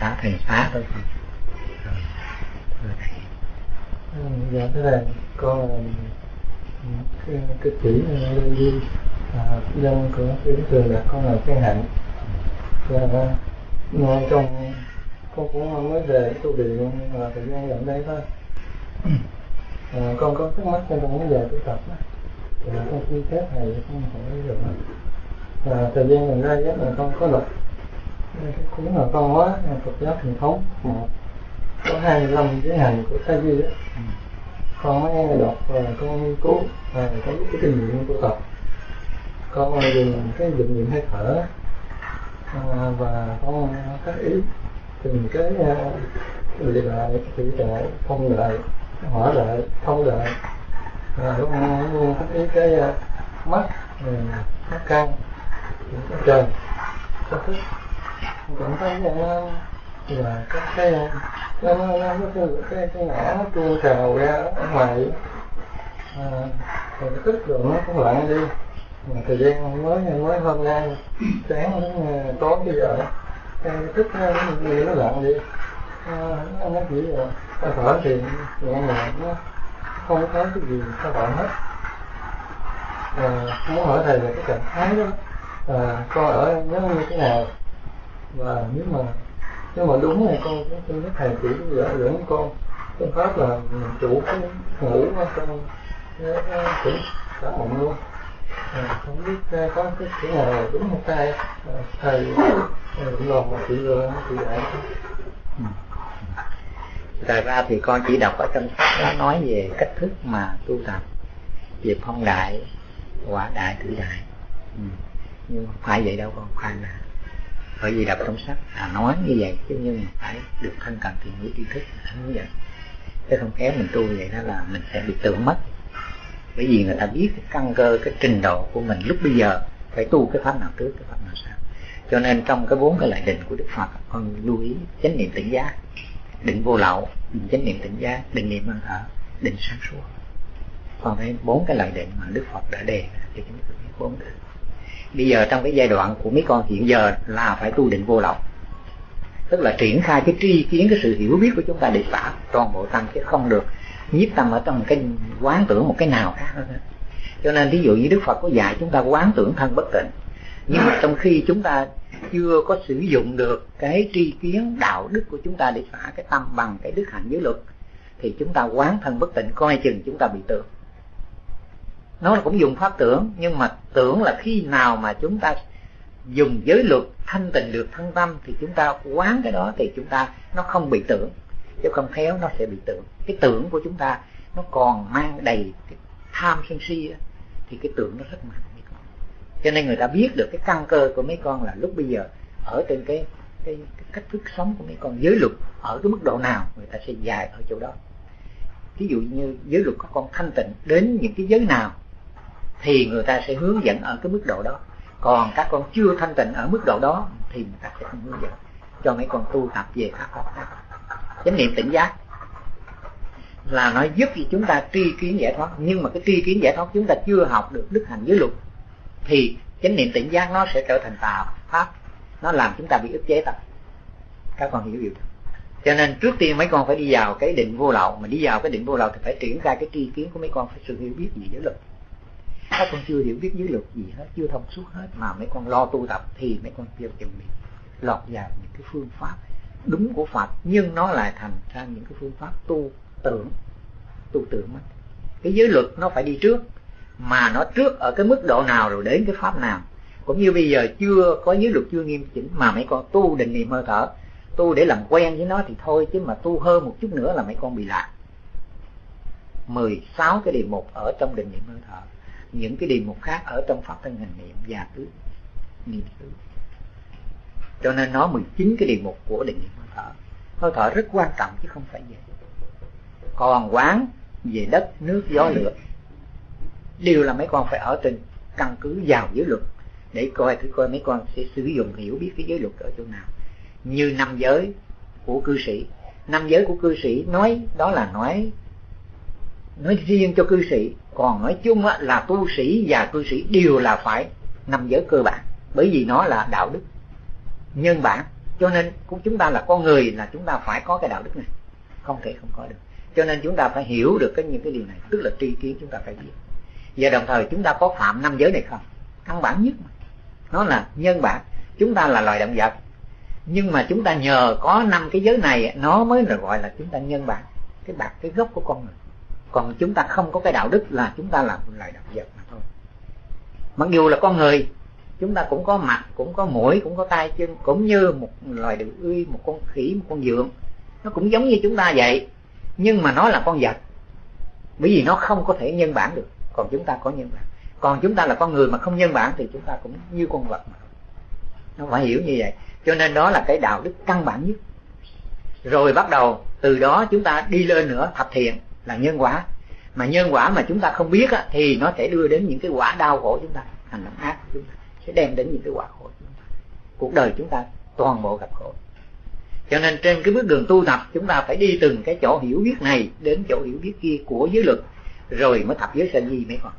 xá thầy xá thôi. Ừ, dạ thế là con cái, cái chỉ lên đi à, dân của cái trường là con là cái hạnh. Dạ, và ngay trong con cũng mới về tu viện và thời gian gần đây thôi. À, con có thắc mắc cho con mới về tu tập đó? Thì con xin phép thầy con hỏi được. Và thời gian gần đây là con có đọc cái cuốn là con hóa Phật giáo truyền thống. Một có 25 giới hành của Sa Di đó con mới đọc và con nghiên cứu và có cái kinh nghiệm tu tập. Con dùng cái dụng niệm hơi thở. À, và con các ý từng cái lì lại thủy đại phong đại hỏa đại thông đại và con các ý cái mắt mắt căn cái trời cái thức cảm thấy nó là các cái nó nó nó cái cái cái ngã nó tuôn trào ra ở ngoài. À, rồi cái tức rồi nó cũng lặng đi. Mà thời gian mới mới hôm nay sáng đến à, tối bây giờ cái tức nó nó lặng đi. À, nó, nó chỉ là thở thì nhẹ nhàng nó không có cái gì nó bạn hết. À, muốn hỏi thầy về cái trạng thái đó. À, con ở nó như thế nào? Và nếu mà nếu mà đúng thì con cũng xin các thầy chỉ dẫn dẫn con phương pháp là mình chủ cái ngủ ở con cái tỉnh cả mộng luôn à, không biết ờ, có cái chữ nào đúng không sai? À, thầy ờ, cũng lòng mà chị chị dạy. Ừ. Thật ra thì con chỉ đọc ở trong sách nó nói về cách thức mà tu tập về phong đại, quả đại, tử đại. Ừ. Nhưng mà phải vậy đâu con, khoan là bởi vì đọc trong sách à nói như vậy, chứ nhưng phải được thân cần thì mới tri thức à, như vậy. Chứ không khéo mình tu vậy đó là mình sẽ bị tưởng mất. Bởi vì người ta biết cái căn cơ, cái trình độ của mình lúc bây giờ, phải tu cái pháp nào trước, cái pháp nào sau. Cho nên trong cái bốn cái loại định của đức phật, con lưu ý chánh niệm tỉnh giác, định vô lậu định chánh niệm tỉnh giác, định niệm hơi thở, định sáng suốt. Còn cái bốn cái loại định mà đức phật đã đề thì chúng ta biết bốn định bây giờ trong cái giai đoạn của mấy con hiện giờ là phải tu định vô lậu. Tức là triển khai cái tri kiến, cái sự hiểu biết của chúng ta để xả toàn bộ tâm, chứ không được nhiếp tâm ở trong cái quán tưởng một cái nào khác. Nữa cho nên ví dụ như đức phật có dạy chúng ta quán tưởng thân bất tịnh, nhưng mà trong khi chúng ta chưa có sử dụng được cái tri kiến, đạo đức của chúng ta để xả cái tâm bằng cái đức hạnh giới luật, thì chúng ta quán thân bất tịnh, coi chừng chúng ta bị tưởng nó cũng dùng pháp tưởng nhưng mà tưởng là khi nào mà chúng ta dùng giới luật thanh tịnh được thân tâm thì chúng ta quán cái đó thì chúng ta nó không bị tưởng. Chứ không khéo nó sẽ bị tưởng. Cái tưởng của chúng ta nó còn mang đầy cái tham sân si đó, thì cái tưởng nó rất mạnh. Mấy con cho nên người ta biết được cái căn cơ của mấy con là lúc bây giờ ở trên cái cái, cái cách thức sống của mấy con giới luật ở cái mức độ nào người ta sẽ dài ở chỗ đó. Ví dụ như giới luật có con thanh tịnh đến những cái giới nào thì người ta sẽ hướng dẫn ở cái mức độ đó. Còn các con chưa thanh tịnh ở mức độ đó thì người ta sẽ không hướng dẫn. Cho mấy con tu tập về pháp khác chánh niệm tỉnh giác là nó giúp cho chúng ta tri kiến giải thoát. Nhưng mà cái tri kiến giải thoát chúng ta chưa học được đức hành giới luật, thì chánh niệm tỉnh giác nó sẽ trở thành tà pháp. Nó làm chúng ta bị ức chế tập. Các con hiểu điều cho nên trước tiên mấy con phải đi vào cái định vô lậu. Mà đi vào cái định vô lậu thì phải triển khai cái tri kiến của mấy con, phải sự hiểu biết gì giới luật các con chưa hiểu biết giới luật gì hết, chưa thông suốt hết. Mà mấy con lo tu tập thì mấy con chưa chuẩn bị lọt vào những cái phương pháp đúng của Phật, nhưng nó lại thành ra những cái phương pháp tu tưởng tu tưởng mất cái giới luật nó phải đi trước, mà nó trước ở cái mức độ nào rồi đến cái pháp nào. Cũng như bây giờ chưa có giới luật, chưa nghiêm chỉnh, mà mấy con tu định niệm hơi thở, tu để làm quen với nó thì thôi, chứ mà tu hơn một chút nữa là mấy con bị lạc. 16 cái đề mục ở trong định niệm hơi thở những cái đề mục khác ở trong pháp thân hành niệm và tứ niệm tứ cho nên nó 19 cái đề mục của định niệm hơi thở hơi thở rất quan trọng chứ không phải vậy. Còn quán về đất, nước, gió, lửa, đều là mấy con phải ở trên căn cứ vào giới luật. Để coi thử coi mấy con sẽ sử dụng, hiểu biết cái giới luật ở chỗ nào. Như năm giới của cư sĩ. Năm giới của cư sĩ nói, đó là nói nói riêng cho cư sĩ. Còn nói chung là tu sĩ và cư sĩ đều là phải năm giới cơ bản. Bởi vì nó là đạo đức. Nhân bản. Cho nên cũng chúng ta là con người là chúng ta phải có cái đạo đức này. Không thể không có được. Cho nên chúng ta phải hiểu được cái những cái điều này. Tức là tri kiến chúng ta phải biết. Và đồng thời chúng ta có phạm năm giới này không? Căn bản nhất mà. nó là nhân bản. Chúng ta là loài động vật. Nhưng mà chúng ta nhờ có năm cái giới này, nó mới là gọi là chúng ta nhân bản. Cái bạc, cái gốc của con người còn chúng ta không có cái đạo đức là chúng ta là một loài động vật mà thôi. Mặc dù là con người, chúng ta cũng có mặt, cũng có mũi, cũng có tay chân, cũng như một loài đường uy, một con khỉ, một con dượng. Nó cũng giống như chúng ta vậy, nhưng mà nó là con vật. Bởi vì nó không có thể nhân bản được, còn chúng ta có nhân bản. Còn chúng ta là con người mà không nhân bản thì chúng ta cũng như con vật mà nó phải hiểu như vậy. Cho nên đó là cái đạo đức căn bản nhất. Rồi bắt đầu từ đó chúng ta đi lên nữa, thập thiện là nhân quả. Mà nhân quả mà chúng ta không biết á, thì nó sẽ đưa đến những cái quả đau khổ chúng ta hành động ác của chúng ta sẽ đem đến những cái quả khổ chúng ta. Cuộc đời chúng ta toàn bộ gặp khổ. Cho nên trên cái bước đường tu tập chúng ta phải đi từng cái chỗ hiểu biết này đến chỗ hiểu biết kia của giới luật rồi mới thập giới sanh gì mấy con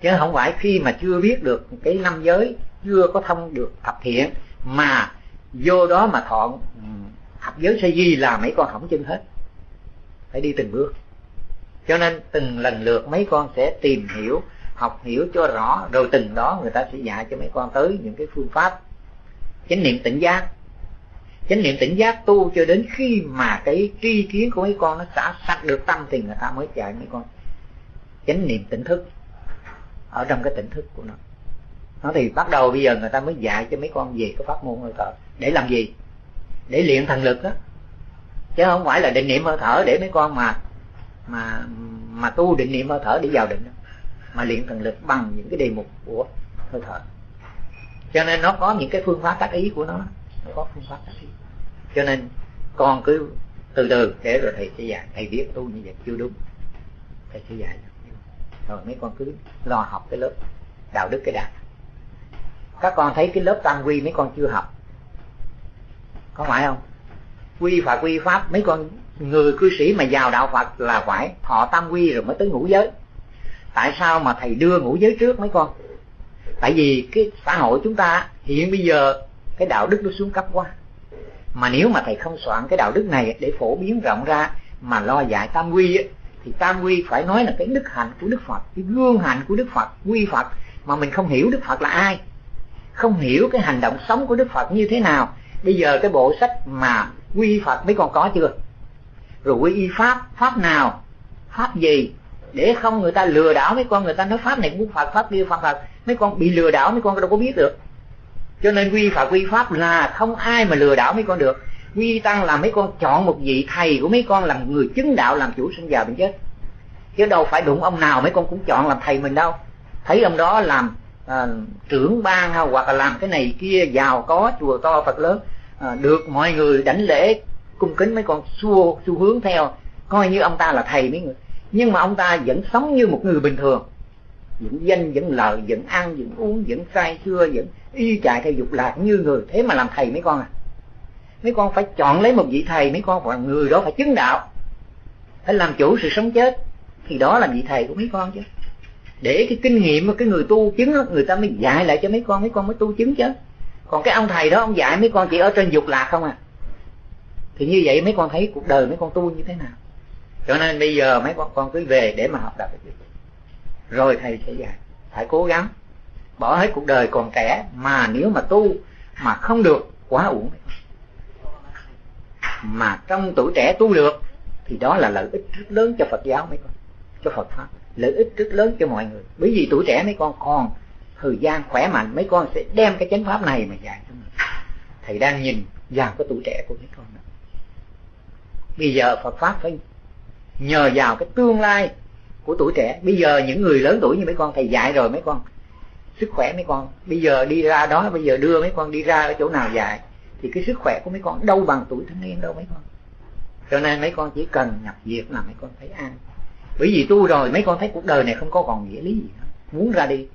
chứ không phải khi mà chưa biết được cái năm giới chưa có thông được thập thiện mà vô đó mà thọ ừ, thập giới sanh di là mấy con hỏng chân hết phải đi từng bước. Cho nên từng lần lượt mấy con sẽ tìm hiểu, học hiểu cho rõ, rồi từng đó người ta sẽ dạy cho mấy con tới những cái phương pháp. Chánh niệm tỉnh giác. Chánh niệm tỉnh giác tu cho đến khi mà cái tri kiến của mấy con nó xả sạch được tâm thì người ta mới dạy mấy con. Chánh niệm tỉnh thức. Ở trong cái tỉnh thức của nó. Nó thì bắt đầu bây giờ người ta mới dạy cho mấy con về cái pháp môn hơi thở. Để làm gì? Để luyện thần lực á chứ không phải là định niệm hơi thở để mấy con mà mà mà tu định niệm hơi thở để vào định mà luyện thần lực bằng những cái đề mục của hơi thở. Cho nên nó có những cái phương pháp tác ý của nó. Nó có phương pháp tác ý. Cho nên con cứ từ từ để rồi thầy sẽ dạy. Thầy biết tu như vậy chưa đúng. Thầy sẽ dạy. Rồi mấy con cứ lo học cái lớp đạo đức cái đạt các con thấy cái lớp tam quy mấy con chưa học? Có phải không? Quy phật quy pháp mấy con người cư sĩ mà vào đạo phật là phải thọ tam quy rồi mới tới ngũ giới. Tại sao mà thầy đưa ngũ giới trước mấy con? Tại vì cái xã hội chúng ta hiện bây giờ cái đạo đức nó xuống cấp quá. Mà nếu mà thầy không soạn cái đạo đức này để phổ biến rộng ra mà lo dạy tam quy ấy, thì tam quy phải nói là cái đức hạnh của đức phật cái gương hạnh của đức phật quy phật mà mình không hiểu đức phật là ai. Không hiểu cái hành động sống của đức phật như thế nào. Bây giờ cái bộ sách mà quy phật mấy con có chưa? Rồi quy y pháp pháp nào? Pháp gì? Để không người ta lừa đảo mấy con người ta nói pháp này cũng phật pháp kia phật phật mấy con bị lừa đảo mấy con đâu có biết được. Cho nên quy phật quy pháp là không ai mà lừa đảo mấy con được. Quy tăng là mấy con chọn một vị thầy của mấy con làm người chứng đạo làm chủ sinh già bệnh chết. Chứ đâu phải đụng ông nào mấy con cũng chọn làm thầy mình đâu. Thấy ông đó làm à, trưởng ban hoặc là làm cái này kia giàu có chùa to phật lớn à, được mọi người đảnh lễ cung kính mấy con xua xu hướng theo. Coi như ông ta là thầy mấy người. Nhưng mà ông ta vẫn sống như một người bình thường. Vẫn danh vẫn lợi vẫn ăn vẫn uống vẫn say xưa vẫn y chạy theo dục lạc như người. Thế mà làm thầy mấy con à? Mấy con phải chọn lấy một vị thầy mấy con và người đó phải chứng đạo. Phải làm chủ sự sống chết. Thì đó là vị thầy của mấy con chứ. Để cái kinh nghiệm của cái người tu chứng người ta mới dạy lại cho mấy con mấy con mới tu chứng chứ còn cái ông thầy đó, ông dạy mấy con chỉ ở trên dục lạc không à. Thì như vậy mấy con thấy cuộc đời mấy con tu như thế nào? Cho nên bây giờ mấy con con cứ về để mà học tập rồi thầy sẽ dạy. Phải cố gắng. Bỏ hết cuộc đời còn trẻ, mà nếu mà tu mà không được, quá uổng. Mà trong tuổi trẻ tu được, thì đó là lợi ích rất lớn cho Phật giáo mấy con, cho Phật pháp. Lợi ích rất lớn cho mọi người. Bởi vì tuổi trẻ mấy con còn thời gian khỏe mạnh, mấy con sẽ đem cái chánh pháp này mà dạy cho mình. Thầy đang nhìn vào cái tuổi trẻ của mấy con đó. bây giờ Phật pháp phải nhờ vào cái tương lai của tuổi trẻ. Bây giờ những người lớn tuổi như mấy con, thầy dạy rồi mấy con. Sức khỏe mấy con. Bây giờ đi ra đó, bây giờ đưa mấy con đi ra ở chỗ nào dạy, thì cái sức khỏe của mấy con đâu bằng tuổi thanh niên đâu mấy con. Cho nên mấy con chỉ cần nhập việc là mấy con thấy an. Bởi vì tu rồi, mấy con thấy cuộc đời này không có còn nghĩa lý gì nữa. Muốn ra đi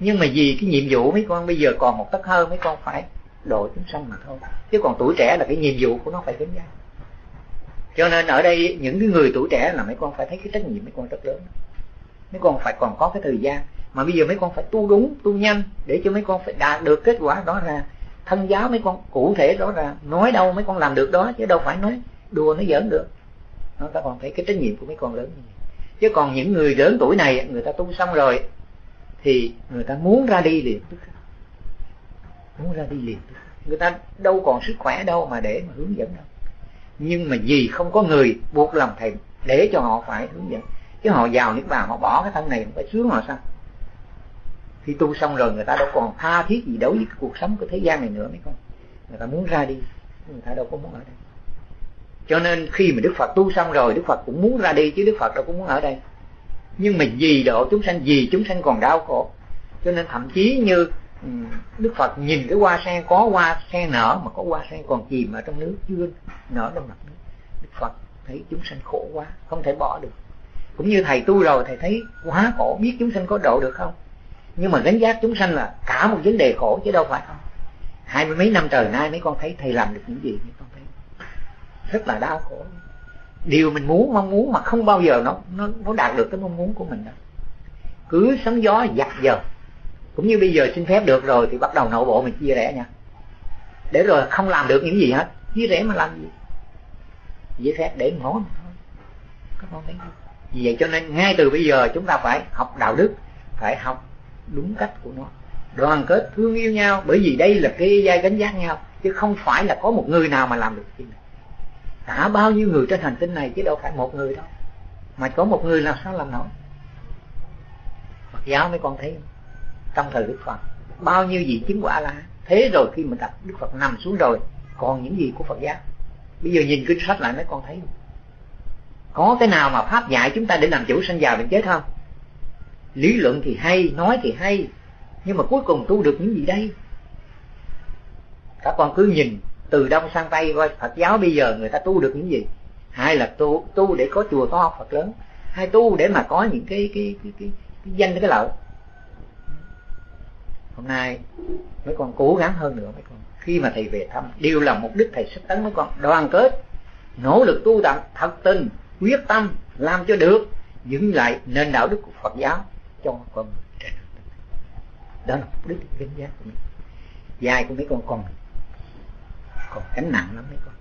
nhưng mà vì cái nhiệm vụ mấy con bây giờ còn một tấc hơn mấy con phải độ chúng sanh mà thôi. Chứ còn tuổi trẻ là cái nhiệm vụ của nó phải gánh vác cho nên ở đây những cái người tuổi trẻ là mấy con phải thấy cái trách nhiệm mấy con rất lớn. Mấy con phải còn có cái thời gian. Mà bây giờ mấy con phải tu đúng, tu nhanh để cho mấy con phải đạt được kết quả đó ra. Thân giáo mấy con, cụ thể đó ra. Nói đâu mấy con làm được đó, chứ đâu phải nói đùa nó giỡn được. Nó ta còn thấy cái trách nhiệm của mấy con lớn như vậy. Chứ còn những người lớn tuổi này, người ta tu xong rồi thì người ta muốn ra đi liền tức muốn ra đi liền người ta đâu còn sức khỏe đâu mà để mà hướng dẫn đâu. Nhưng mà vì không có người buộc lòng thầy để cho họ phải hướng dẫn. Chứ họ vào nước bàn, họ bỏ cái thân này không phải sướng họ sao? Khi tu xong rồi, người ta đâu còn tha thiết gì đối với cái cuộc sống của thế gian này nữa, mấy con. Người ta muốn ra đi, người ta đâu có muốn ở đây. Cho nên khi mà đức phật tu xong rồi, đức phật cũng muốn ra đi chứ đức phật đâu có muốn ở đây nhưng mà vì độ chúng sanh, vì chúng sanh còn đau khổ. Cho nên thậm chí như ừ, đức phật nhìn cái hoa sen, có hoa sen nở mà có hoa sen còn chìm ở trong nước, chưa nở trong mặt nước. Đức phật thấy chúng sanh khổ quá, không thể bỏ được. Cũng như thầy tu rồi, thầy thấy quá khổ, biết chúng sanh có độ được không? Nhưng mà gánh giác chúng sanh là cả một vấn đề khổ chứ đâu phải không? Hai mươi mấy năm trời nay, mấy con thấy thầy làm được những gì? Mấy con thấy rất là đau khổ điều mình muốn, mong muốn mà không bao giờ nó nó nó đạt được cái mong muốn của mình đâu. Cứ sóng gió giặt giờ cũng như bây giờ xin phép được rồi thì bắt đầu nội bộ mình chia rẽ nha. Để rồi không làm được những gì hết. Chia rẽ mà làm gì? Giấy phép để nói mà thôi các con thấy không? Vì vậy cho nên ngay từ bây giờ chúng ta phải học đạo đức, phải học đúng cách của nó. Đoàn kết thương yêu nhau, bởi vì đây là cái giai gánh giác nhau, chứ không phải là có một người nào mà làm được chuyện này cả bao nhiêu người trên hành tinh này chứ đâu phải một người đâu mà có một người làm sao làm nổi Phật giáo mấy con thấy không? trong thời Đức Phật, bao nhiêu gì chứng quả là thế rồi khi mình đặt Đức Phật nằm xuống rồi, còn những gì của Phật giáo bây giờ nhìn kinh sách lại mấy con thấy không? có cái nào mà pháp dạy chúng ta để làm chủ sanh già bệnh chết không lý luận thì hay, nói thì hay, nhưng mà cuối cùng tu được những gì đây các con cứ nhìn từ đông sang tây coi phật giáo bây giờ người ta tu được những gì? Hai là tu tu để có chùa có phật lớn. Hai tu để mà có những cái cái cái cái, cái danh cái lợi hôm nay mấy con cố gắng hơn nữa mấy con. Khi mà thầy về thăm đều là mục đích thầy sắp tấn mấy con. Đoàn kết nỗ lực tu tập thật tình quyết tâm làm cho được dựng lại nền đạo đức của Phật giáo cho con người đó là mục đích vinh giá của mình. Dài của mấy con còn còn gánh nặng lắm mấy con.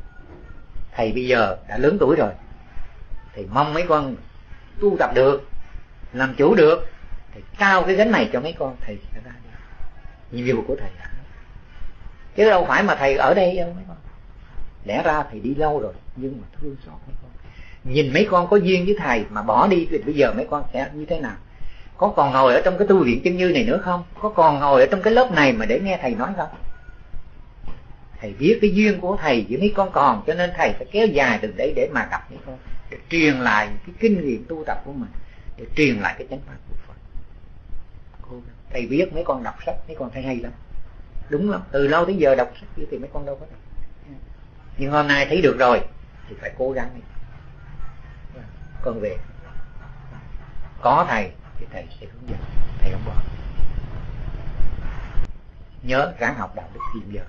Thầy bây giờ đã lớn tuổi rồi. Thì mong mấy con tu tập được, làm chủ được. Thì trao cái gánh này cho mấy con, thầy sẽ ra đi. Nhiệm vụ của thầy chứ đâu phải mà thầy ở đây đâu mấy con. Lẽ ra thầy đi lâu rồi, nhưng mà thương xót mấy con. Nhìn mấy con có duyên với thầy mà bỏ đi, thì bây giờ mấy con sẽ như thế nào? Có còn ngồi ở trong cái tu viện chân như này nữa không? Có còn ngồi ở trong cái lớp này mà để nghe thầy nói không? Thầy biết cái duyên của thầy với mấy con còn, cho nên thầy phải kéo dài từ đấy để mà gặp mấy con, để truyền lại cái kinh nghiệm tu tập của mình, để truyền lại cái chánh pháp của Phật. Thầy biết mấy con đọc sách, mấy con thấy hay lắm. Đúng lắm, từ lâu tới giờ đọc sách thì mấy con đâu có đọc. Nhưng hôm nay thấy được rồi, thì phải cố gắng. Đi con về. Có thầy, thì thầy sẽ hướng dẫn. Thầy không bỏ. Nhớ ráng học đạo đức hiện giờ.